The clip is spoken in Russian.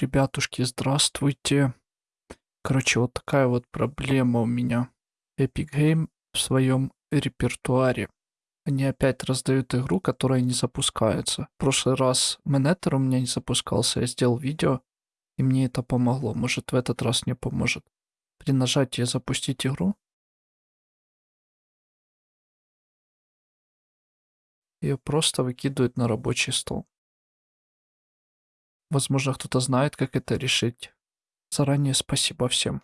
Ребятушки, здравствуйте. Короче, вот такая вот проблема у меня. Epic Game в своем репертуаре. Они опять раздают игру, которая не запускается. В прошлый раз Менетер у меня не запускался, я сделал видео, и мне это помогло. Может, в этот раз не поможет. При нажатии «Запустить игру» ее просто выкидывают на рабочий стол. Возможно, кто-то знает, как это решить. Заранее спасибо всем.